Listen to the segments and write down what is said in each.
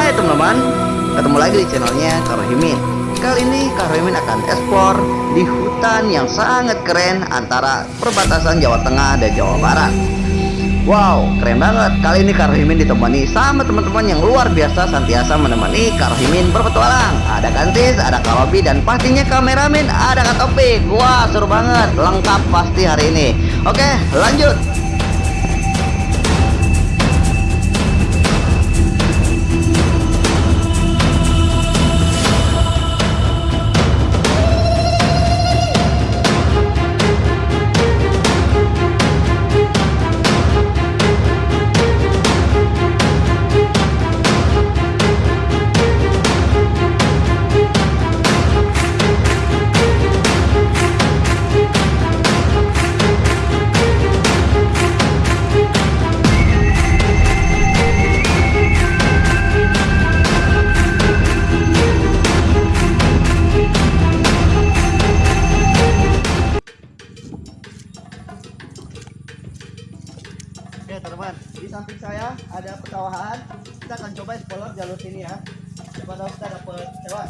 Hai teman-teman, ketemu lagi di channelnya Karohimin Kali ini Karohimin akan explore di hutan yang sangat keren antara perbatasan Jawa Tengah dan Jawa Barat. Wow, keren banget. Kali ini Karohimin ditemani sama teman-teman yang luar biasa Santiasa menemani Karohimin berpetualang. Ada Kantis, ada Karobi, dan pastinya kameramen ada Kak Topik. Wah, seru banget. Lengkap pasti hari ini. Oke, lanjut Oke teman-teman, di samping saya ada pesawahan. Kita akan coba explore jalur sini ya. Tahu kita dapat hewan.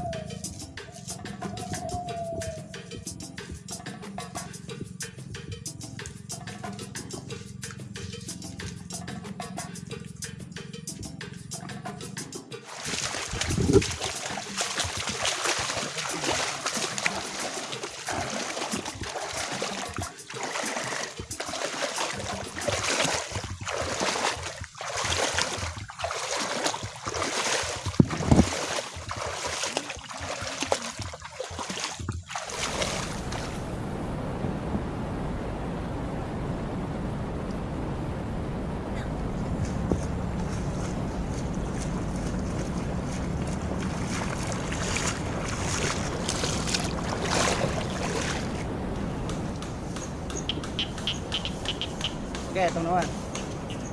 Oke teman-teman.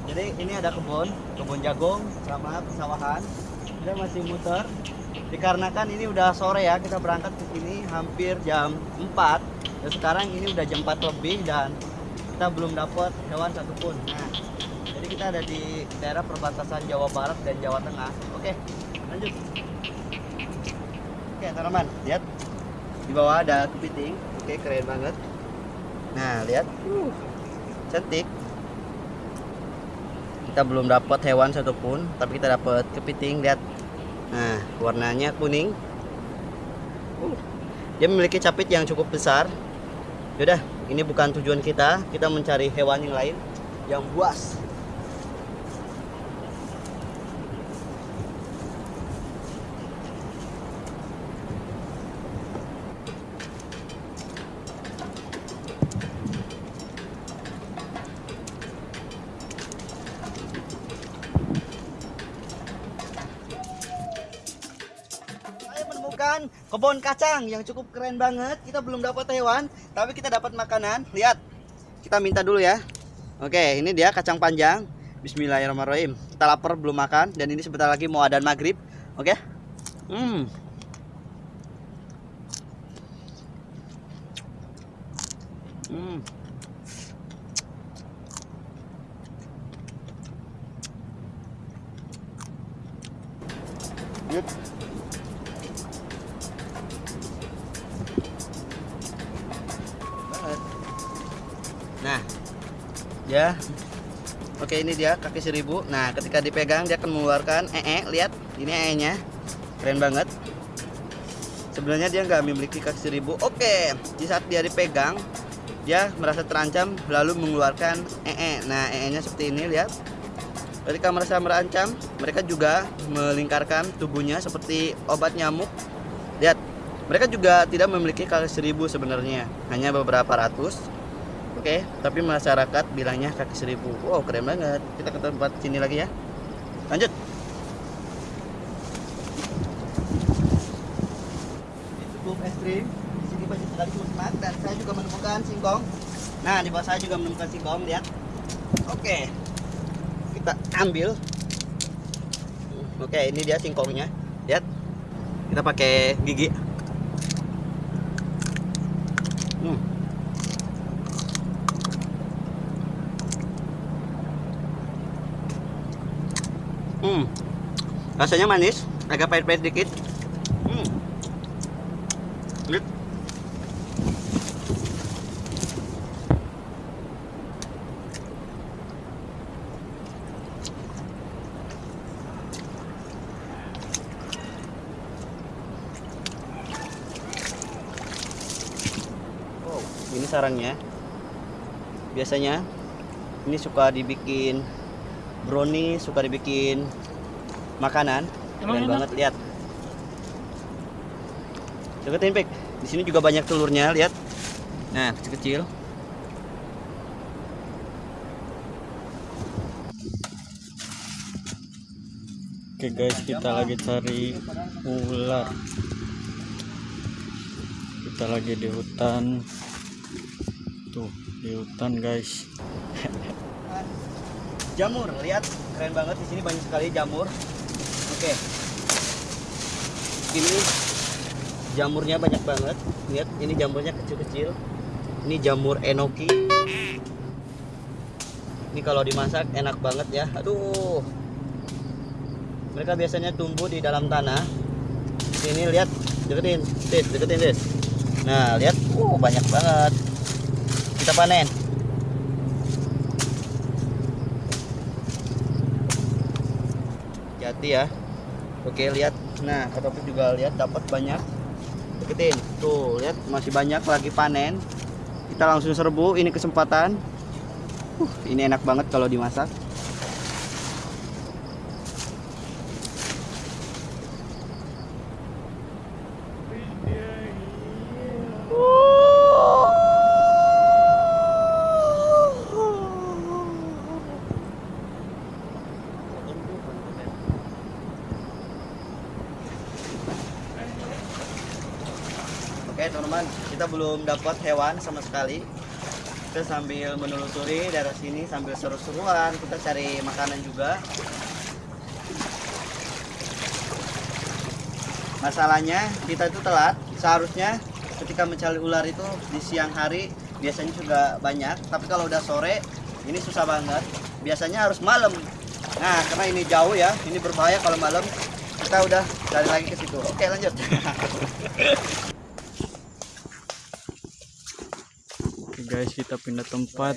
Jadi ini ada kebun, kebun jagung sama pesawahan. Kita masih muter. Dikarenakan ini udah sore ya, kita berangkat ke sini hampir jam 4. Dan sekarang ini udah jam 4 lebih dan kita belum dapat hewan satupun. Nah, jadi kita ada di daerah perbatasan Jawa Barat dan Jawa Tengah. Oke, lanjut. Oke teman-teman, lihat di bawah ada kepiting. Oke, keren banget. Nah, lihat. Uh, cantik kita belum dapat hewan satupun tapi kita dapat kepiting lihat. Nah warnanya kuning. Uh, dia memiliki capit yang cukup besar. Yaudah ini bukan tujuan kita. Kita mencari hewan yang lain yang buas Saya menemukan kebun kacang yang cukup keren banget. Kita belum dapat hewan, tapi kita dapat makanan. Lihat, kita minta dulu ya. Oke, ini dia kacang panjang. Bismillahirrahmanirrahim. Kita lapar belum makan dan ini sebentar lagi mau adzan maghrib. Oke. Hmm. Hmm. Good. Ya. Oke, ini dia kaki seribu. Nah, ketika dipegang dia akan mengeluarkan ee, lihat. Ini ee-nya. Keren banget. Sebenarnya dia nggak memiliki kaki seribu. Oke, di saat dia dipegang, dia merasa terancam lalu mengeluarkan ee. Nah, ee-nya seperti ini, lihat. Ketika merasa merancam, mereka juga melingkarkan tubuhnya seperti obat nyamuk. Lihat, mereka juga tidak memiliki kaki seribu sebenarnya, hanya beberapa ratus. Oke, tapi masyarakat bilangnya kaki seribu. Wow, keren banget. Kita ke tempat sini lagi ya. Lanjut. Cukup ekstrim. Di sini banyak sekali musnah dan saya juga menemukan singkong. Nah, di bawah saya juga menemukan singkong. Lihat. Oke, kita ambil. Oke, ini dia singkongnya. Lihat. Kita pakai gigi. Rasanya manis, agak pahit-pahit dikit. Hmm. Wow, ini sarangnya. Biasanya ini suka dibikin brownie, suka dibikin makanan. Emang Keren banget lihat. Deketin Pik. Di sini juga banyak telurnya, lihat. Nah, kecil-kecil. Oke guys, kita lagi cari ular. Kita lagi di hutan. Tuh, di hutan guys. Jamur, lihat. Keren banget di sini banyak sekali jamur. Oke. Ini jamurnya banyak banget. Lihat, ini jamurnya kecil-kecil. Ini jamur enoki. Ini kalau dimasak enak banget ya. Aduh. Mereka biasanya tumbuh di dalam tanah. Sini lihat, deketin, Tis, deketin, Tis. Nah, lihat, uh banyak banget. Kita panen. Hati ya. Oke, lihat. Nah, Kak juga lihat dapat banyak. Deketin. Tuh, lihat masih banyak lagi panen. Kita langsung serbu, ini kesempatan. Uh, ini enak banget kalau dimasak. Teman-teman, kita belum dapat hewan sama sekali. Kita sambil menelusuri daerah sini sambil seru-seruan, kita cari makanan juga. Masalahnya kita itu telat. Seharusnya ketika mencari ular itu di siang hari biasanya juga banyak, tapi kalau udah sore ini susah banget. Biasanya harus malam. Nah, karena ini jauh ya, ini berbahaya kalau malam. Kita udah cari lagi ke situ. Oke, lanjut. guys, kita pindah tempat.